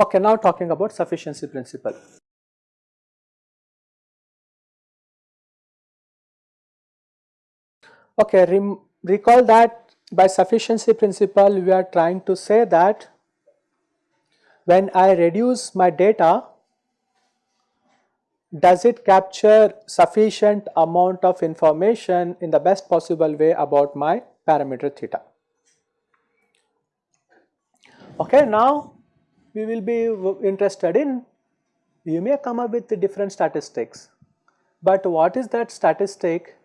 Okay, now talking about sufficiency principle. Okay, recall that by sufficiency principle we are trying to say that when I reduce my data does it capture sufficient amount of information in the best possible way about my parameter theta. Okay, now we will be interested in you may come up with the different statistics, but what is that statistic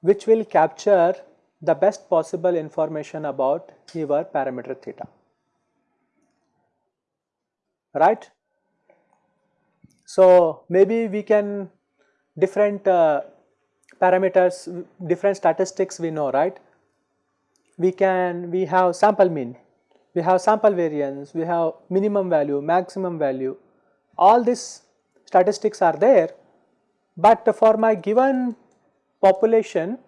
which will capture the best possible information about your parameter theta, right. So, maybe we can different uh, parameters, different statistics we know, right. We can, we have sample mean, we have sample variance, we have minimum value, maximum value, all these statistics are there, but for my given population,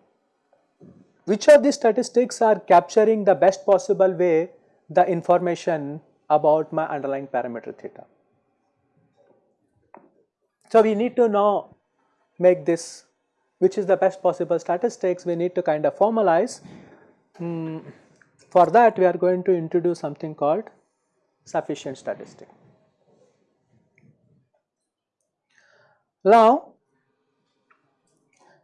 which of these statistics are capturing the best possible way the information about my underlying parameter theta. So, we need to now make this which is the best possible statistics we need to kind of formalize. Mm, for that we are going to introduce something called sufficient statistic. Now,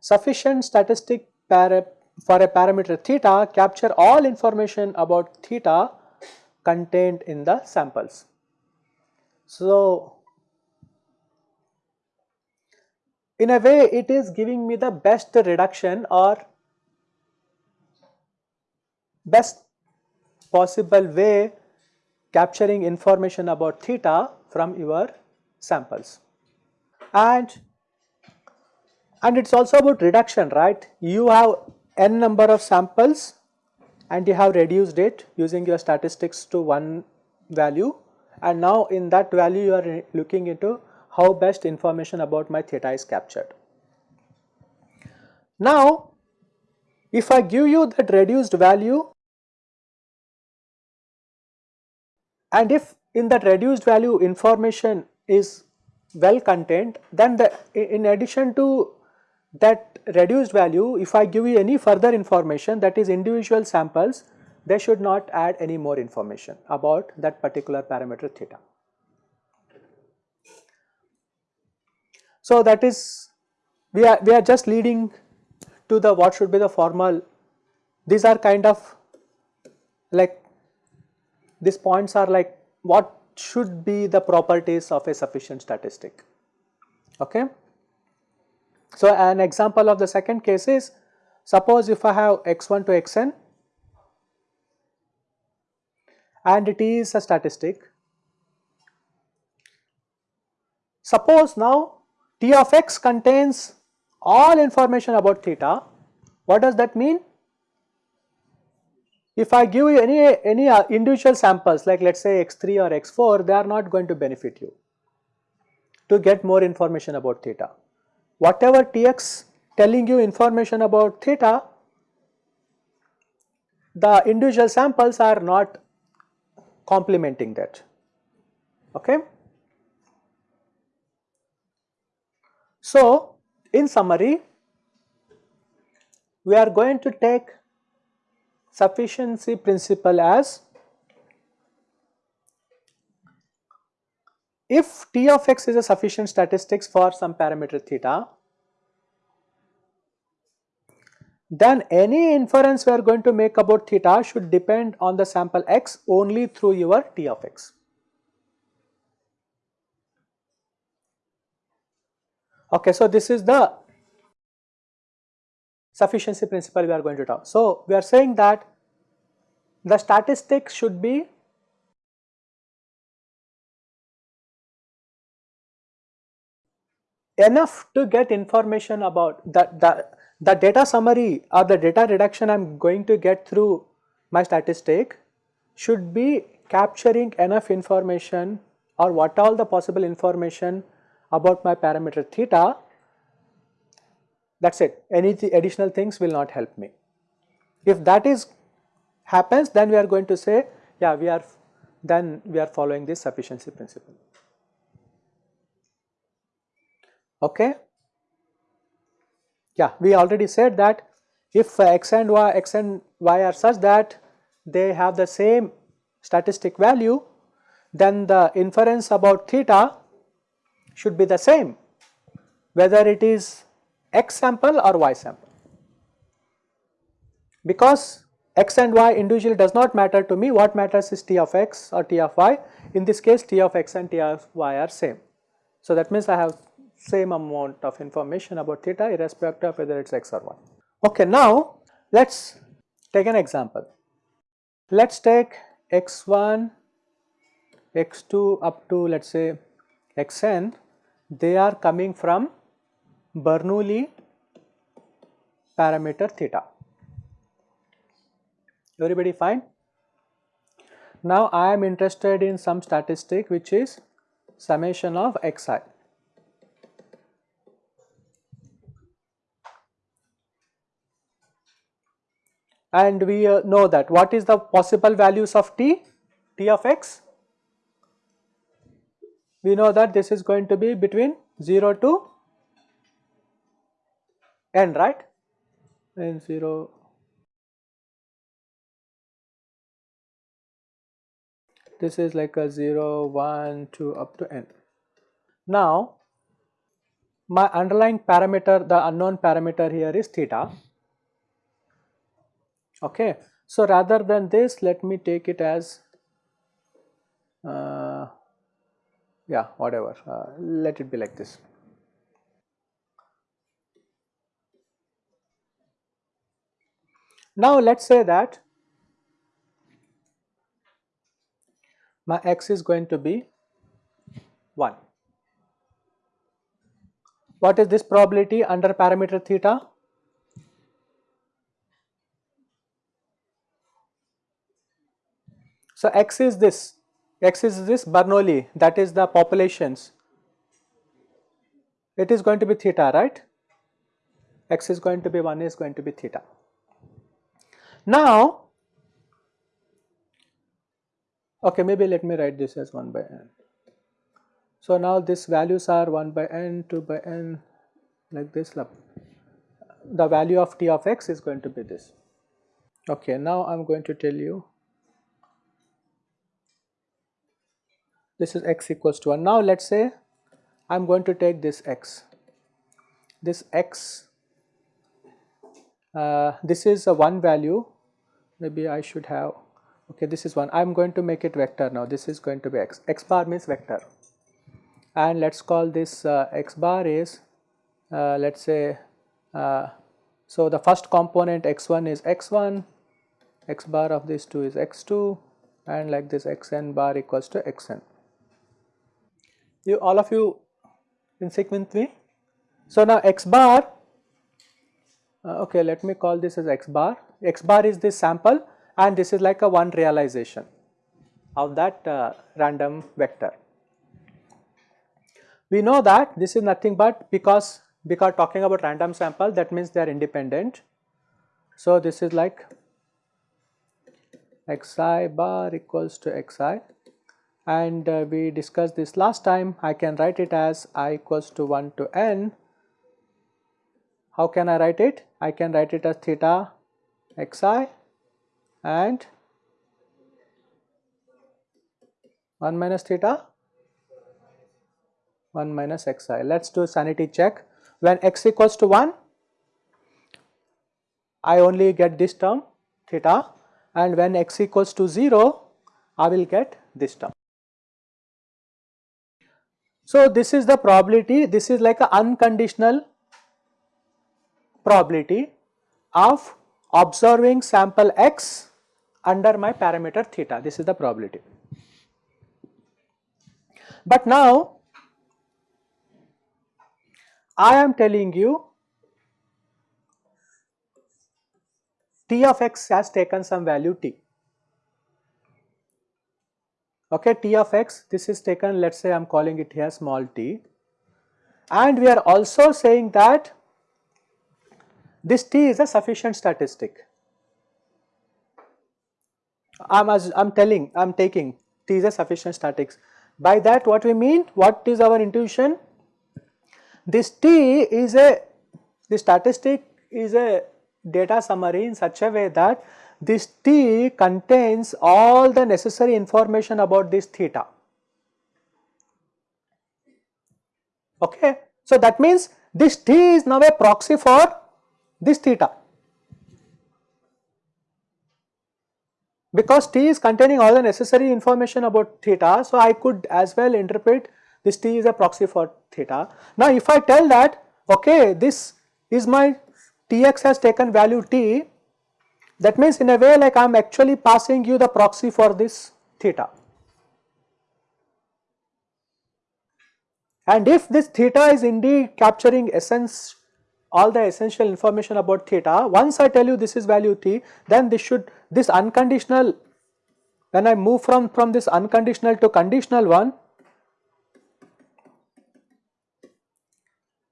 sufficient statistic for a parameter theta capture all information about theta contained in the samples. So, in a way it is giving me the best reduction or best possible way capturing information about theta from your samples. And, and it is also about reduction right, you have n number of samples and you have reduced it using your statistics to one value and now in that value you are looking into how best information about my theta is captured. Now, if I give you that reduced value and if in that reduced value information is well contained then the in addition to that reduced value if I give you any further information that is individual samples they should not add any more information about that particular parameter theta. So, that is we are we are just leading to the what should be the formal these are kind of like these points are like what should be the properties of a sufficient statistic okay so an example of the second case is suppose if i have x1 to xn and it is a statistic suppose now T of x contains all information about theta. What does that mean? If I give you any, any uh, individual samples like let us say x3 or x4, they are not going to benefit you to get more information about theta. Whatever Tx telling you information about theta, the individual samples are not complementing that. Okay. So, in summary, we are going to take sufficiency principle as if T of x is a sufficient statistics for some parameter theta, then any inference we are going to make about theta should depend on the sample x only through your T of x. Okay, so this is the sufficiency principle we are going to talk. So, we are saying that the statistics should be enough to get information about the, the, the data summary or the data reduction I am going to get through my statistic should be capturing enough information or what all the possible information about my parameter theta, that is it, any th additional things will not help me. If that is happens then we are going to say yeah we are then we are following this sufficiency principle. Okay. Yeah, we already said that if x and y, x and y are such that they have the same statistic value, then the inference about theta should be the same whether it is x sample or y sample. Because x and y individually does not matter to me, what matters is t of x or t of y. In this case, t of x and t of y are same. So that means I have same amount of information about theta irrespective of whether it is x or y. Okay, now let us take an example. Let us take x1, x2 up to let us say xn, they are coming from Bernoulli parameter theta. Everybody fine? Now I am interested in some statistic which is summation of xi. And we uh, know that. What is the possible values of t, t of x? We know that this is going to be between 0 to n right? And 0 this is like a 0 1 2 up to n. Now my underlying parameter the unknown parameter here is theta okay. So, rather than this let me take it as uh, yeah whatever uh, let it be like this. Now let us say that my x is going to be 1. What is this probability under parameter theta? So, x is this, x is this Bernoulli that is the populations, it is going to be theta right, x is going to be 1 is going to be theta. Now, okay maybe let me write this as 1 by n. So, now these values are 1 by n, 2 by n like this the value of t of x is going to be this. Okay, now I am going to tell you this is x equals to 1. Now let us say I am going to take this x, this x, uh, this is a 1 value, maybe I should have, okay this is 1, I am going to make it vector now, this is going to be x, x bar means vector. And let us call this uh, x bar is uh, let us say, uh, so the first component x1 is x1, x bar of this 2 is x2 and like this xn bar equals to xn you all of you in sync with me. So now x bar, uh, okay let me call this as x bar, x bar is this sample and this is like a one realization of that uh, random vector. We know that this is nothing but because because talking about random sample that means they are independent. So this is like xi bar equals to xi and uh, we discussed this last time I can write it as i equals to 1 to n. How can I write it? I can write it as theta xi and 1 minus theta 1 minus xi. Let us do sanity check. When x equals to 1, I only get this term theta and when x equals to 0, I will get this term. So, this is the probability, this is like an unconditional probability of observing sample x under my parameter theta, this is the probability. But now, I am telling you t of x has taken some value t. okay t of x this is taken let us say I am calling it here small t and we are also saying that this t is a sufficient statistic. I am as I am telling I am taking t is a sufficient statistics. By that what we mean what is our intuition this t is a the statistic is a data summary in such a way that this T contains all the necessary information about this theta. Okay. So, that means this T is now a proxy for this theta because T is containing all the necessary information about theta. So, I could as well interpret this T is a proxy for theta. Now, if I tell that okay this is my Tx has taken value T that means in a way like I am actually passing you the proxy for this theta. And if this theta is indeed capturing essence all the essential information about theta, once I tell you this is value t, then this should this unconditional when I move from, from this unconditional to conditional one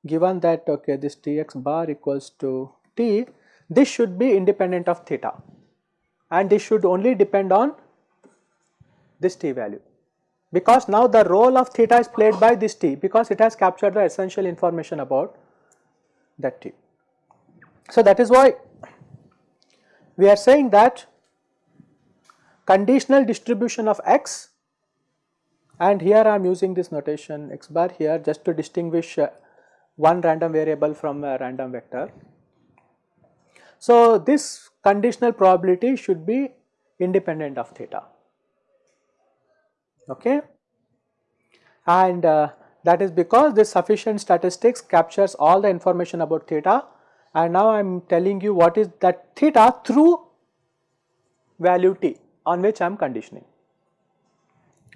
given that okay this Tx bar equals to T this should be independent of theta. And this should only depend on this t value. Because now the role of theta is played by this t because it has captured the essential information about that t. So, that is why we are saying that conditional distribution of x and here I am using this notation x bar here just to distinguish uh, one random variable from a random vector so, this conditional probability should be independent of theta. Okay? And uh, that is because this sufficient statistics captures all the information about theta. And now I am telling you what is that theta through value t on which I am conditioning.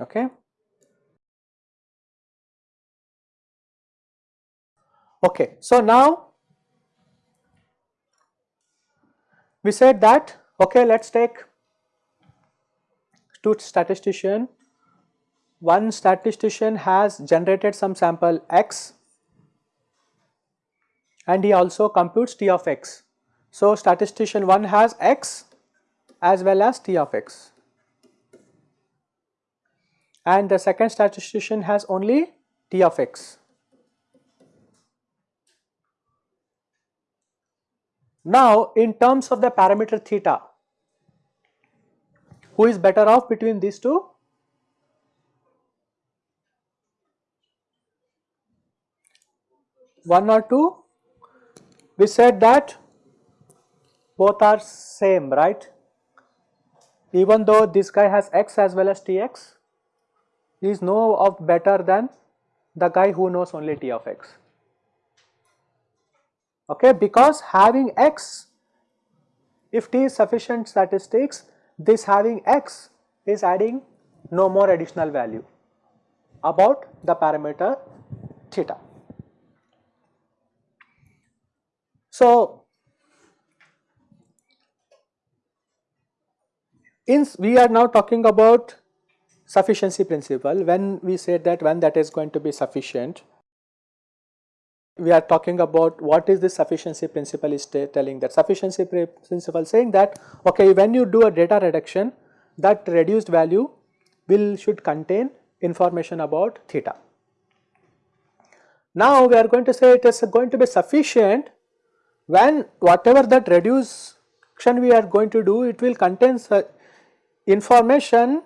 Okay. Okay, so now we said that okay let us take two statistician one statistician has generated some sample x and he also computes t of x. So, statistician 1 has x as well as t of x and the second statistician has only t of x. Now, in terms of the parameter theta, who is better off between these two? One or two? We said that both are same, right? Even though this guy has x as well as tx, he is no of better than the guy who knows only t of x okay because having x if t is sufficient statistics this having x is adding no more additional value about the parameter theta. So, in we are now talking about sufficiency principle when we say that when that is going to be sufficient we are talking about what is the sufficiency principle is telling that sufficiency principle saying that okay when you do a data reduction that reduced value will should contain information about theta. Now we are going to say it is going to be sufficient when whatever that reduction we are going to do it will contain information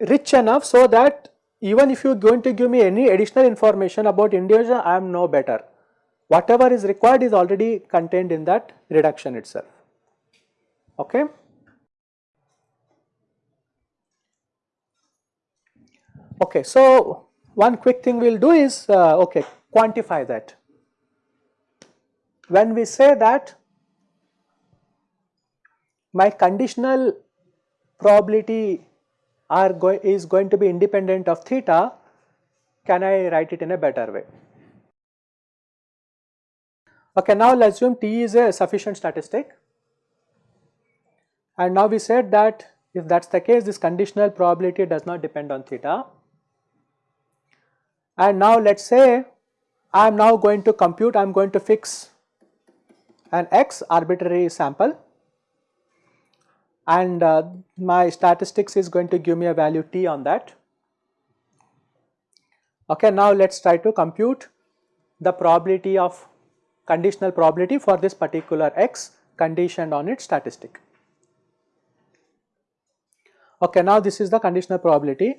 rich enough so that even if you are going to give me any additional information about Indonesia, I am no better. Whatever is required is already contained in that reduction itself. Okay. Okay, so one quick thing we will do is uh, okay quantify that. When we say that my conditional probability are go is going to be independent of theta, can I write it in a better way? Okay, now let us assume T is a sufficient statistic and now we said that If that is the case, this conditional probability does not depend on theta. And now let us say I am now going to compute, I am going to fix an x arbitrary sample and uh, my statistics is going to give me a value t on that. Okay, now let us try to compute the probability of conditional probability for this particular x conditioned on its statistic. Okay, now this is the conditional probability.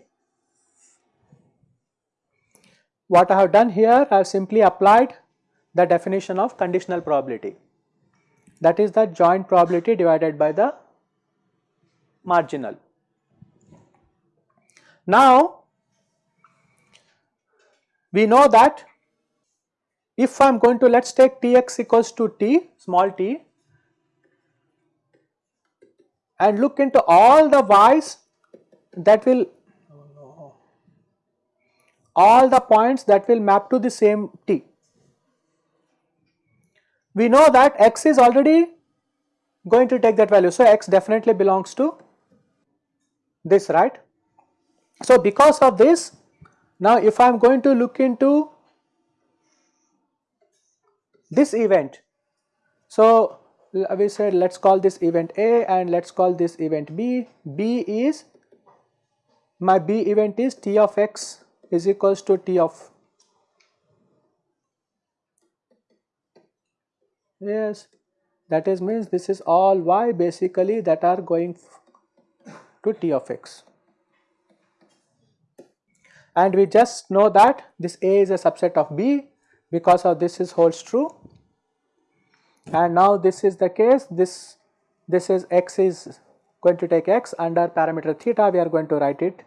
What I have done here, I have simply applied the definition of conditional probability that is the joint probability divided by the marginal. Now, we know that if I am going to let us take Tx equals to T small t and look into all the y's that will all the points that will map to the same t. We know that x is already going to take that value. So, x definitely belongs to this right. So, because of this now if I am going to look into this event. So, we said let us call this event A and let us call this event B. B is my B event is T of x is equals to T of yes that is means this is all y basically that are going to t of x. And we just know that this A is a subset of B because of this is holds true and now this is the case this this is x is going to take x under parameter theta we are going to write it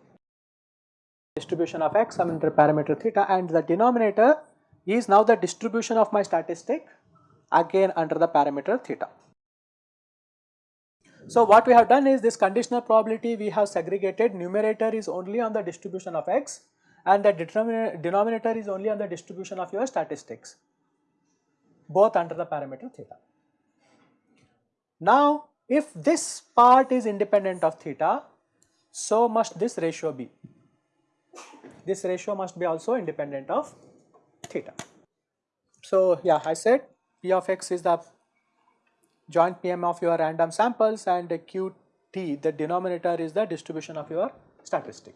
distribution of x under parameter theta and the denominator is now the distribution of my statistic again under the parameter theta. So what we have done is this conditional probability we have segregated numerator is only on the distribution of x and the denominator is only on the distribution of your statistics both under the parameter theta. Now if this part is independent of theta so must this ratio be. This ratio must be also independent of theta. So yeah I said P of x is the joint PM of your random samples and Qt the denominator is the distribution of your statistic.